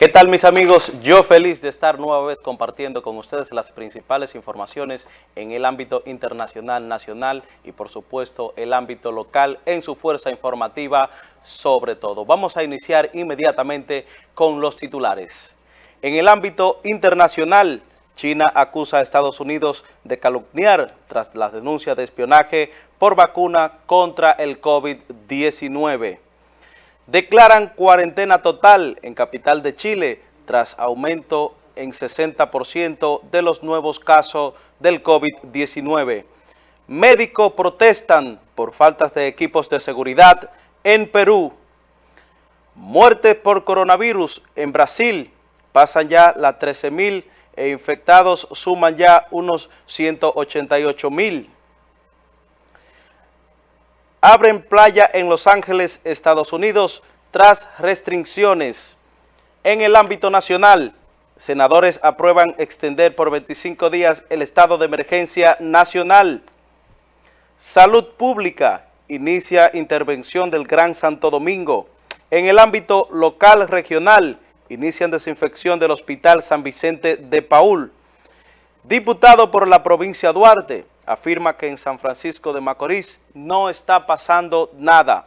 ¿Qué tal mis amigos? Yo feliz de estar nueva vez compartiendo con ustedes las principales informaciones en el ámbito internacional, nacional y por supuesto el ámbito local en su fuerza informativa sobre todo. Vamos a iniciar inmediatamente con los titulares. En el ámbito internacional, China acusa a Estados Unidos de calumniar tras la denuncia de espionaje por vacuna contra el COVID-19 declaran cuarentena total en capital de Chile tras aumento en 60% de los nuevos casos del COVID-19. Médicos protestan por faltas de equipos de seguridad en Perú. Muertes por coronavirus en Brasil pasan ya las 13.000 e infectados suman ya unos 188.000. Abren playa en Los Ángeles, Estados Unidos, tras restricciones. En el ámbito nacional, senadores aprueban extender por 25 días el estado de emergencia nacional. Salud Pública inicia intervención del Gran Santo Domingo. En el ámbito local regional, inician desinfección del Hospital San Vicente de Paul. Diputado por la provincia Duarte, afirma que en San Francisco de Macorís no está pasando nada.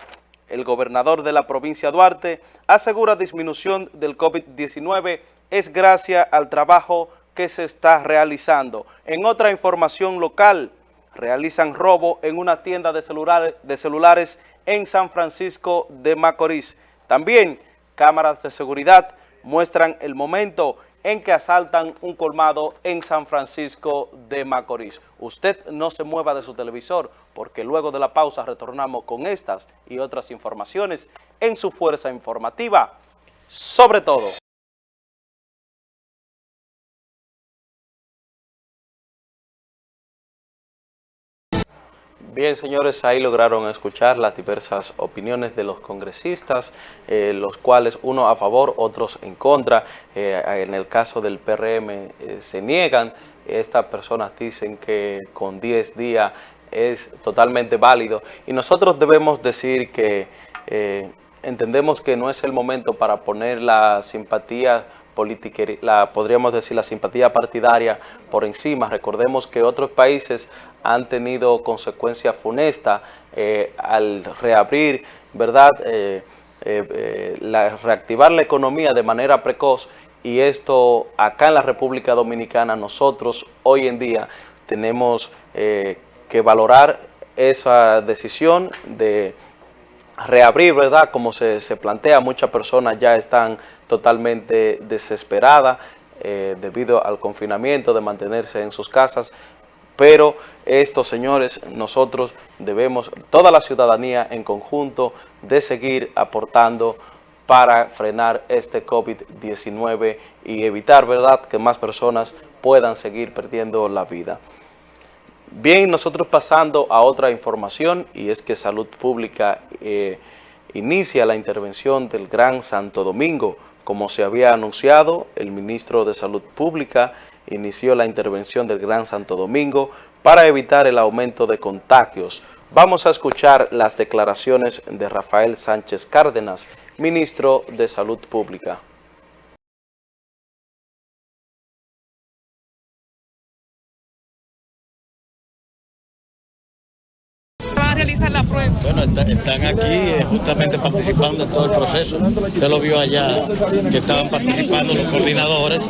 El gobernador de la provincia Duarte asegura disminución del COVID-19 es gracias al trabajo que se está realizando. En otra información local, realizan robo en una tienda de celulares, de celulares en San Francisco de Macorís. También cámaras de seguridad muestran el momento en que asaltan un colmado en San Francisco de Macorís. Usted no se mueva de su televisor porque luego de la pausa retornamos con estas y otras informaciones en su fuerza informativa, sobre todo. Bien, señores, ahí lograron escuchar las diversas opiniones de los congresistas, eh, los cuales uno a favor, otros en contra. Eh, en el caso del PRM eh, se niegan. Estas personas dicen que con 10 días es totalmente válido. Y nosotros debemos decir que entendemos que no es el momento para poner la simpatía política, la, podríamos decir la simpatía partidaria por encima. Recordemos que otros países han tenido consecuencias funestas eh, al reabrir, ¿verdad?, eh, eh, reactivar la economía de manera precoz y esto acá en la República Dominicana nosotros hoy en día tenemos que valorar esa decisión de reabrir, ¿verdad? Como se, se plantea, muchas personas ya están totalmente desesperadas debido al confinamiento, de mantenerse en sus casas pero estos señores, nosotros debemos, toda la ciudadanía en conjunto, de seguir aportando para frenar este COVID-19 y evitar, ¿verdad?, que más personas puedan seguir perdiendo la vida. Bien, nosotros pasando a otra información, y es que Salud Pública eh, inicia la intervención del Gran Santo Domingo. Como se había anunciado, el ministro de Salud Pública inició la intervención del Gran Santo Domingo para evitar el aumento de contagios. Vamos a escuchar las declaraciones de Rafael Sánchez Cárdenas, ministro de Salud Pública. La prueba? Bueno, están aquí eh, justamente participando en todo el proceso. Usted lo vio allá, que estaban participando los coordinadores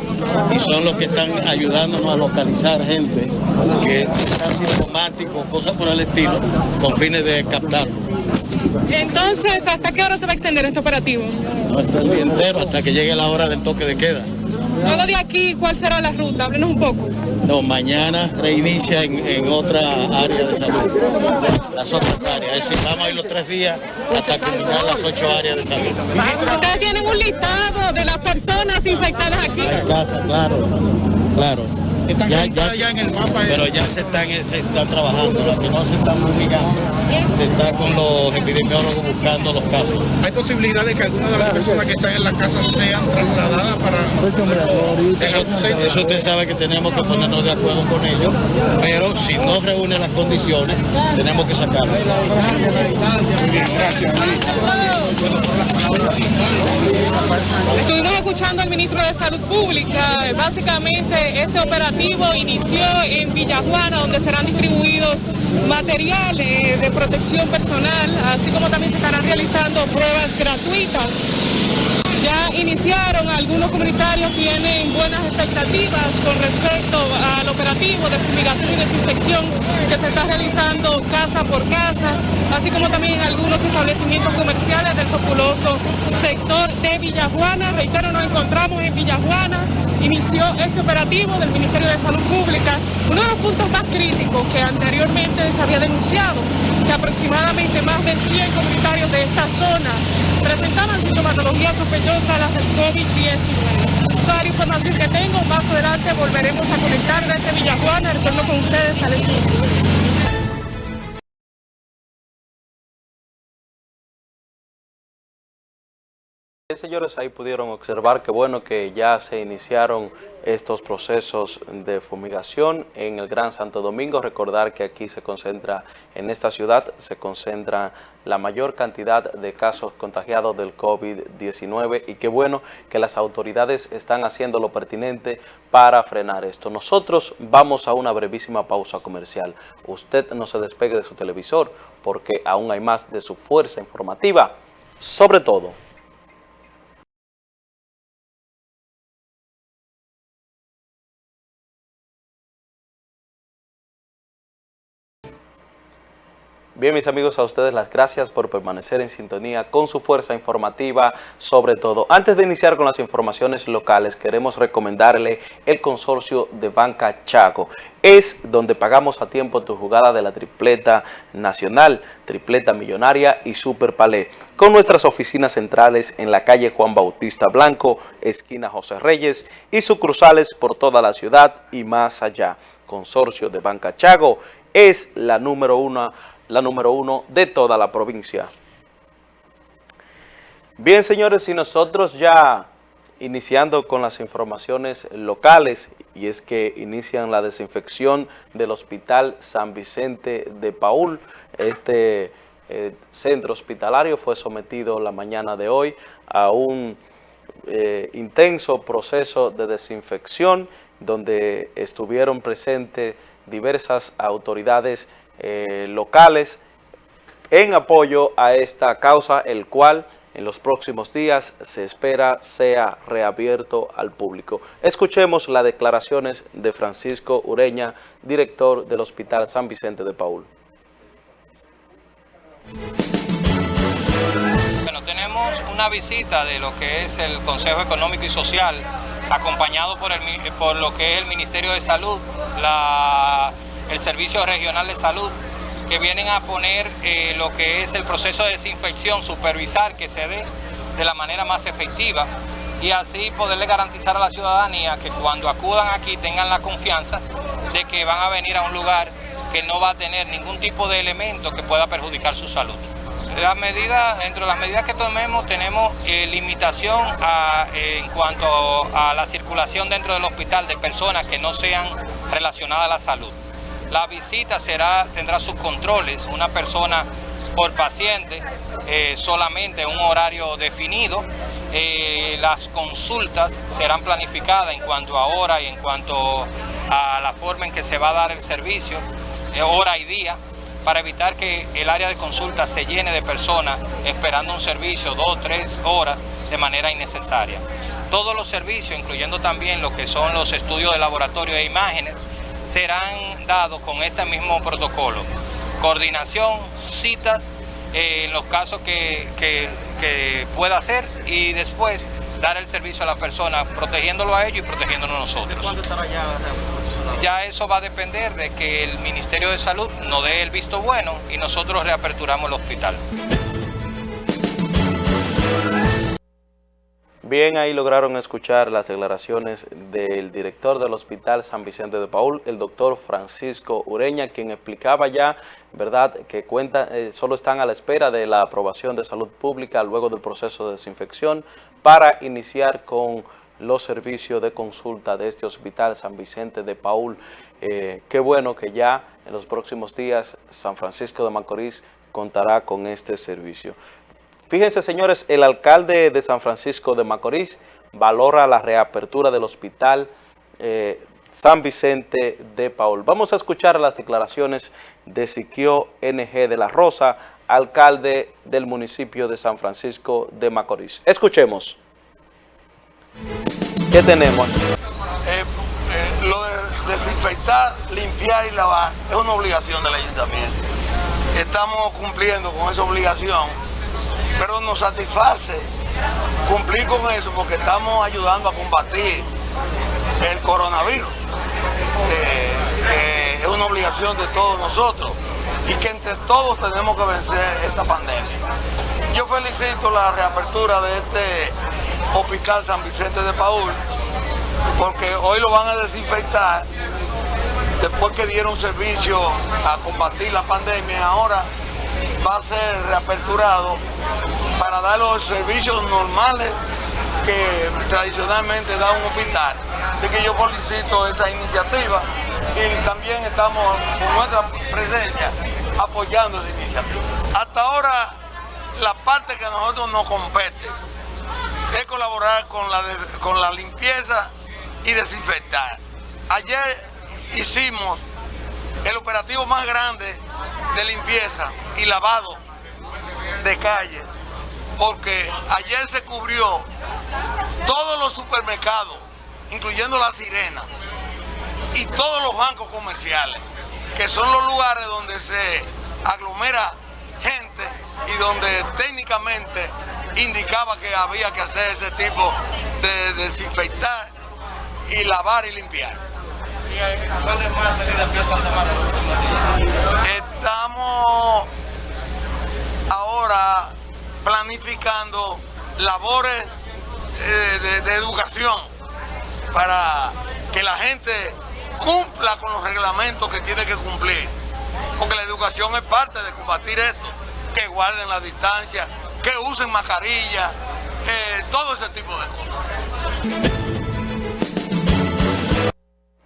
y son los que están ayudándonos a localizar gente que están sintomáticos, cosas por el estilo, con fines de captarlo. Entonces, ¿hasta qué hora se va a extender este operativo? hasta el día entero, hasta que llegue la hora del toque de queda. Luego de aquí, ¿cuál será la ruta? Háblenos un poco. No, mañana reinicia en, otra área de salud, las otras áreas. Es decir, vamos a ir los tres días hasta culminar las ocho áreas de salud. ¿Ustedes tienen un listado de las personas infectadas aquí? En casa, claro, claro. Están ya, ya, en el mapa. Pero ya se están, se están trabajando, las que no se están fumigando, se está con los epidemiólogos buscando los casos. ¿Hay posibilidad de que alguna de las personas que están en la casa sean trasladadas para... Eso, eso usted sabe que tenemos que ponernos de acuerdo con ellos, pero si no reúne las condiciones, tenemos que sacarlo. Estuvimos escuchando al ministro de Salud Pública. Básicamente este operativo inició en Villajuana, donde serán distribuidos materiales de protección personal, así como también se estarán realizando pruebas gratuitas ya iniciaron, algunos comunitarios tienen buenas expectativas con respecto al operativo de fumigación y desinfección que se está realizando casa por casa, así como también en algunos establecimientos comerciales del populoso sector de Villajuana. Reitero, nos encontramos en Villajuana, inició este operativo del Ministerio de Salud Pública, uno de los puntos más críticos que anteriormente se había denunciado, que aproximadamente más de 100 comunitarios de esta zona presentaban sintomatología sospechosa a las del COVID-19. Toda la información que tengo, más adelante volveremos a conectar desde Villajuana. Retorno con ustedes al estudio. Señores, ahí pudieron observar que bueno que ya se iniciaron estos procesos de fumigación en el Gran Santo Domingo. Recordar que aquí se concentra, en esta ciudad, se concentra la mayor cantidad de casos contagiados del COVID-19 y qué bueno que las autoridades están haciendo lo pertinente para frenar esto. Nosotros vamos a una brevísima pausa comercial. Usted no se despegue de su televisor porque aún hay más de su fuerza informativa, sobre todo Bien, mis amigos, a ustedes las gracias por permanecer en sintonía con su fuerza informativa, sobre todo. Antes de iniciar con las informaciones locales, queremos recomendarle el consorcio de Banca Chaco. Es donde pagamos a tiempo tu jugada de la tripleta nacional, tripleta millonaria y super palé, con nuestras oficinas centrales en la calle Juan Bautista Blanco, esquina José Reyes, y sucursales por toda la ciudad y más allá. Consorcio de Banca Chago es la número uno la número uno de toda la provincia. Bien, señores, y nosotros ya iniciando con las informaciones locales, y es que inician la desinfección del Hospital San Vicente de Paul. Este eh, centro hospitalario fue sometido la mañana de hoy a un eh, intenso proceso de desinfección, donde estuvieron presentes diversas autoridades eh, locales en apoyo a esta causa, el cual en los próximos días se espera sea reabierto al público. Escuchemos las declaraciones de Francisco Ureña, director del Hospital San Vicente de Paul. Bueno, tenemos una visita de lo que es el Consejo Económico y Social, acompañado por, el, por lo que es el Ministerio de Salud, la el Servicio Regional de Salud, que vienen a poner eh, lo que es el proceso de desinfección, supervisar que se dé de la manera más efectiva y así poderle garantizar a la ciudadanía que cuando acudan aquí tengan la confianza de que van a venir a un lugar que no va a tener ningún tipo de elemento que pueda perjudicar su salud. Las medidas, entre las medidas que tomemos tenemos eh, limitación en cuanto a la circulación dentro del hospital de personas que no sean relacionadas a la salud. La visita será, tendrá sus controles, una persona por paciente, eh, solamente en un horario definido. Eh, las consultas serán planificadas en cuanto a hora y en cuanto a la forma en que se va a dar el servicio, eh, hora y día, para evitar que el área de consulta se llene de personas esperando un servicio dos, tres horas de manera innecesaria. Todos los servicios, incluyendo también lo que son los estudios de laboratorio de imágenes, serán dados con este mismo protocolo. Coordinación, citas, eh, en los casos que, pueda hacer y después dar el servicio a la persona, protegiéndolo a ellos y protegiéndonos nosotros. ¿Cuándo estará ya Ya eso va a depender de que el Ministerio de Salud nos dé el visto bueno y nosotros reaperturamos el hospital. Bien, ahí lograron escuchar las declaraciones del director del Hospital San Vicente de Paul, el doctor Francisco Ureña, quien explicaba ya, verdad, que cuenta, eh, solo están a la espera de la aprobación de salud pública luego del proceso de desinfección para iniciar con los servicios de consulta de este Hospital San Vicente de Paul. Eh, qué bueno que ya en los próximos días San Francisco de Macorís contará con este servicio. Fíjense, señores, el alcalde de San Francisco de Macorís valora la reapertura del hospital eh, San Vicente de Paul. Vamos a escuchar las declaraciones de Siquio NG de la Rosa, alcalde del municipio de San Francisco de Macorís. Escuchemos. ¿Qué tenemos? Eh, eh, lo de desinfectar, limpiar y lavar es una obligación del ayuntamiento. Estamos cumpliendo con esa obligación pero nos satisface cumplir con eso porque estamos ayudando a combatir el coronavirus, que es una obligación de todos nosotros y que entre todos tenemos que vencer esta pandemia. Yo felicito la reapertura de este Hospital San Vicente de Paul, porque hoy lo van a desinfectar después que dieron servicio a combatir la pandemia, ahora va a ser reaperturado para dar los servicios normales que tradicionalmente da un hospital. Así que yo felicito esa iniciativa y también estamos con nuestra presencia apoyando esa iniciativa. Hasta ahora la parte que a nosotros nos compete es colaborar con la, con la limpieza y desinfectar. Ayer hicimos el operativo más grande de limpieza y lavado de calle, porque ayer se cubrió todos los supermercados, incluyendo la sirena, y todos los bancos comerciales, que son los lugares donde se aglomera gente y donde técnicamente indicaba que había que hacer ese tipo de desinfectar y lavar y limpiar. Estamos ahora planificando labores eh, de, educación para que la gente cumpla con los reglamentos que tiene que cumplir. Porque la educación es parte de combatir esto. Que guarden la distancia, que usen mascarilla, eh, todo ese tipo de cosas.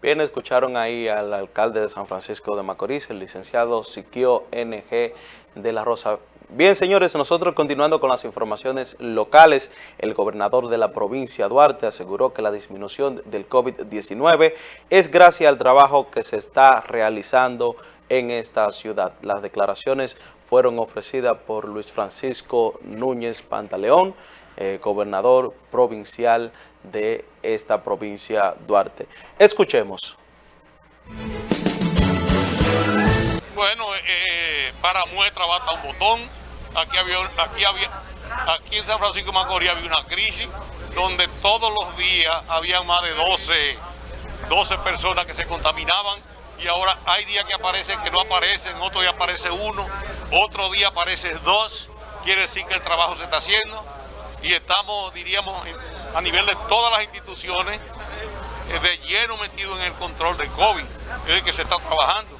Bien, escucharon ahí al alcalde de San Francisco de Macorís, el licenciado Siquio NG de la Rosa. Bien, señores, nosotros continuando con las informaciones locales, el gobernador de la provincia Duarte aseguró que la disminución del COVID-19 es gracias al trabajo que se está realizando en esta ciudad. Las declaraciones fueron ofrecidas por Luis Francisco Núñez Pantaleón, eh, gobernador provincial de esta provincia Duarte. Escuchemos. Bueno, eh, para muestra basta un botón. Aquí había, aquí había, aquí en San Francisco de Macorís había una crisis donde todos los días había más de 12, 12 personas que se contaminaban y ahora hay días que aparecen que no aparecen, otro día aparece uno, otro día aparece dos, quiere decir que el trabajo se está haciendo y estamos, diríamos, a nivel de todas las instituciones, eh, de lleno metido en el control del COVID, es el que se está trabajando.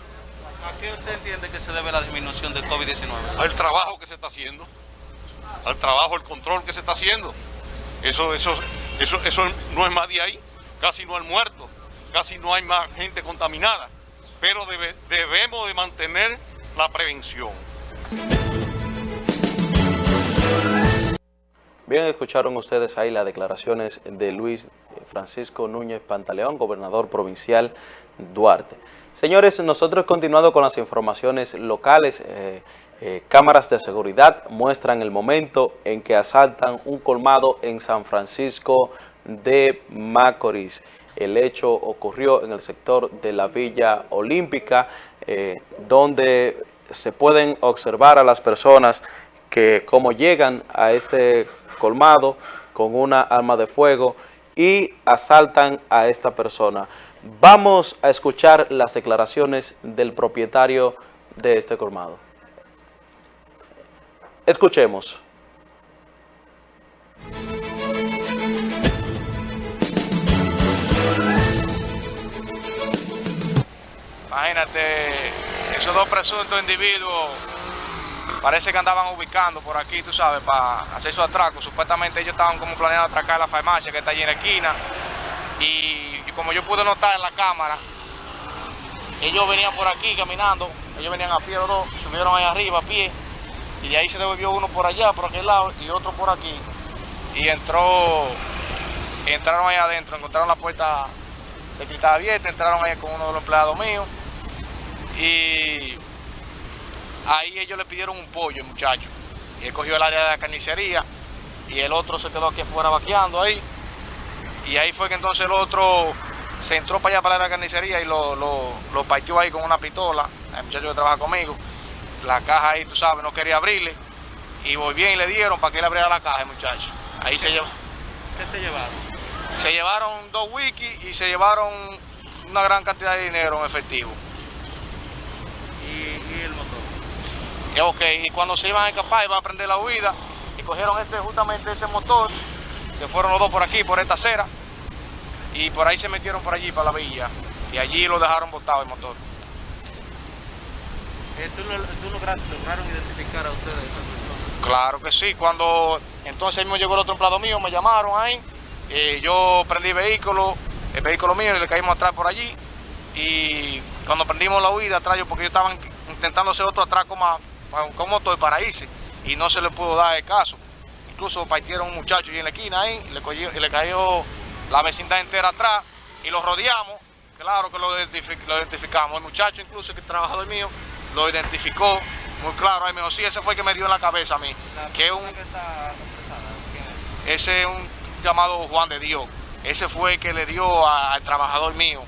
¿A qué usted entiende que se debe la disminución del COVID-19? Al trabajo que se está haciendo, al trabajo, el control que se está haciendo. Eso, eso, eso, eso no es más de ahí, casi no hay muertos, casi no hay más gente contaminada, pero debemos de mantener la prevención. Bien, escucharon ustedes ahí las declaraciones de Luis Francisco Núñez Pantaleón, gobernador provincial Duarte. Señores, nosotros continuando con las informaciones locales, eh, eh, cámaras de seguridad muestran el momento en que asaltan un colmado en San Francisco de Macorís. El hecho ocurrió en el sector de la Villa Olímpica, eh, donde se pueden observar a las personas que como llegan a este colmado con una arma de fuego y asaltan a esta persona. Vamos a escuchar las declaraciones del propietario de este colmado. Escuchemos. Imagínate, esos dos presuntos individuos parece que andaban ubicando por aquí, tú sabes, para hacer su atraco. Supuestamente ellos estaban como planeando atracar la farmacia que está allí en la esquina. Y como yo pude notar en la cámara, ellos venían por aquí caminando, ellos venían a pie los dos, subieron ahí arriba a pie, y de ahí se devolvió uno por allá, por aquel lado, y otro por aquí. Y entró, entraron ahí adentro, encontraron la puerta de cristal abierta, entraron ahí con uno de los empleados míos, y ahí ellos le pidieron un pollo, muchacho. Y él cogió el área de la carnicería, y el otro se quedó aquí afuera vaqueando ahí. Y ahí fue que entonces el otro se entró para allá para la carnicería y lo, lo, lo partió ahí con una pistola, el muchacho que trabaja conmigo. La caja ahí, tú sabes, no quería abrirle. Y voy bien y le dieron para que él abriera la caja, el muchacho. Ahí se llevó. ¿Qué se llevaron? Se llevaron dos wikis y se llevaron una gran cantidad de dinero en efectivo. ¿Y, y el motor? Y, ok, y cuando se iban a escapar, iban a prender la huida, y cogieron este, justamente ese motor, que fueron los dos por aquí, por esta acera, y por ahí se metieron por allí, para la villa, y allí lo dejaron botado el motor. Eh, ¿tú, lo- tú lograste, lograron identificar a ustedes a? Claro que sí, cuando entonces mismo llegó el otro empleado mío, me llamaron ahí, eh, yo prendí vehículo, el vehículo mío, y le caímos atrás por allí, y cuando prendimos la huida atrás, yo- porque ellos estaban intentando hacer otro atraco más, con- motor para irse, y no se le pudo dar el caso. Incluso partieron un muchacho ahí en la esquina ahí, y le, cogió- y le cayó la vecindad entera atrás, y lo rodeamos, claro que lo, lo identificamos. El muchacho incluso, que trabajador mío, lo identificó muy claro. Ahí me dijo, sí, ese fue el que me dio en la cabeza a mí. Que un, ese es un llamado Juan de Dios. Ese fue el que le dio a- al trabajador mío.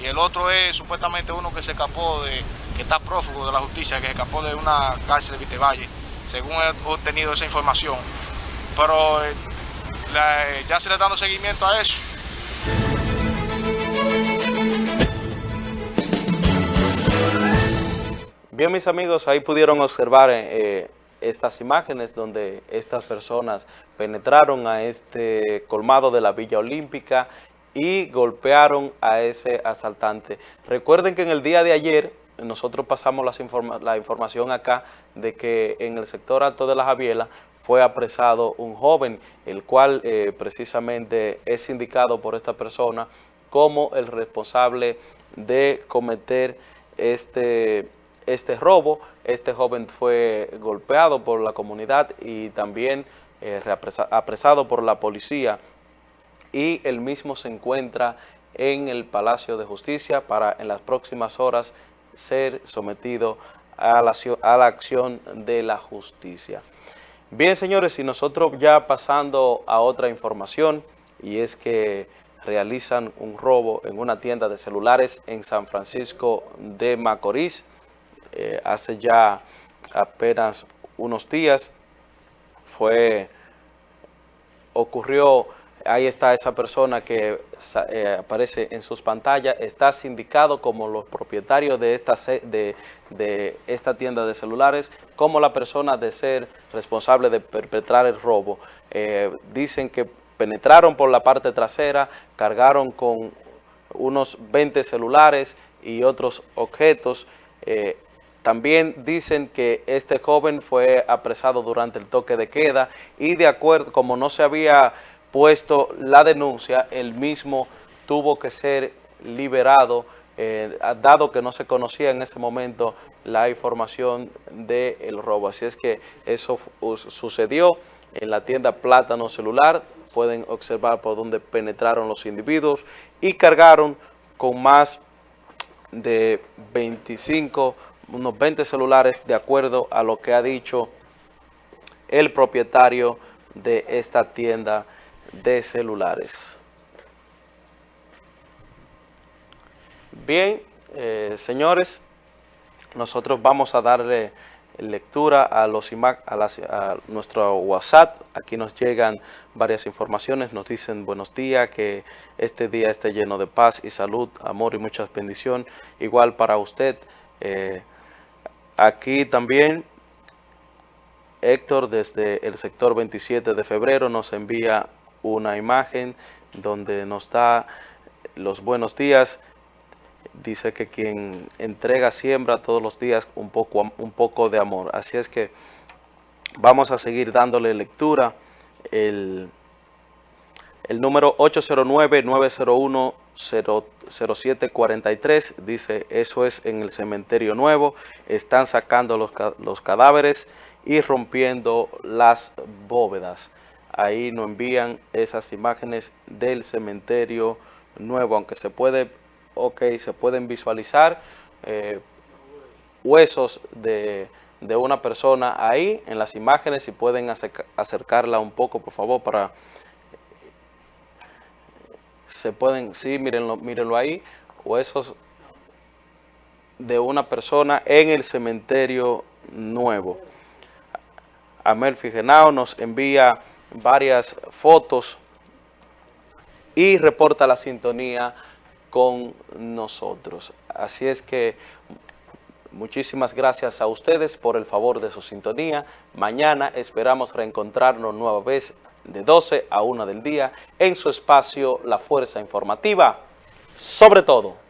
Y el otro es supuestamente uno que se escapó de, que está prófugo de la justicia, que se escapó de una cárcel de Vitevalle, según he obtenido esa información. Pero eh, la- ya se le está dando seguimiento a eso. Bien, mis amigos, ahí pudieron observar eh, estas imágenes donde estas personas penetraron a este colmado de la Villa Olímpica y golpearon a ese asaltante. Recuerden que en el día de ayer nosotros pasamos las informa- la información acá de que en el sector alto de la Javiela fue apresado un joven, el cual eh, precisamente es indicado por esta persona como el responsable de cometer este, este robo. Este joven fue golpeado por la comunidad y también eh, apresado por la policía y el mismo se encuentra en el Palacio de Justicia para en las próximas horas ser sometido a la, a la acción de la justicia. Bien, señores, y nosotros ya pasando a otra información, y es que realizan un robo en una tienda de celulares en San Francisco de Macorís, eh, hace ya apenas unos días, fue ocurrió, ahí está esa persona que eh, aparece en sus pantallas, está sindicado como los propietarios de esta, de, de esta tienda de celulares, como la persona de ser responsable de perpetrar el robo. Eh, dicen que penetraron por la parte trasera, cargaron con unos 20 celulares y otros objetos. eh, también dicen que este joven fue apresado durante el toque de queda y de acuerdo, como no se había puesto la denuncia, el mismo tuvo que ser liberado, eh, dado que no se conocía en ese momento la información del robo. Así es que eso sucedió en la tienda Plátano Celular, pueden observar por dónde penetraron los individuos y cargaron con más de 25, unos 20 celulares, de acuerdo a lo que ha dicho el propietario de esta tienda de celulares. Bien, eh, señores, nosotros vamos a darle lectura a, los ima- a, las- a nuestro WhatsApp. Aquí nos llegan varias informaciones, nos dicen buenos días, que este día esté lleno de paz y salud, amor y muchas bendición. Igual para usted. eh, aquí también Héctor desde el sector 27 de febrero nos envía una imagen donde nos da los buenos días. dice que quien entrega siembra todos los días un poco, un poco de amor. Así es que vamos a seguir dándole lectura. El, el número 809-901-0743 dice, eso es en el cementerio nuevo, están sacando los, los cadáveres y rompiendo las bóvedas. Ahí nos envían esas imágenes del cementerio nuevo, aunque se puede, ok, se pueden visualizar eh, huesos de, de, una persona ahí en las imágenes, si pueden acercarla un poco, por favor, para se pueden, sí, mírenlo, mírenlo ahí, huesos de una persona en el cementerio nuevo. Amel Figenao nos envía varias fotos y reporta la sintonía con nosotros. Así es que muchísimas gracias a ustedes por el favor de su sintonía. Mañana esperamos reencontrarnos nueva vez de 12 a 1 del día en su espacio La Fuerza Informativa, sobre todo.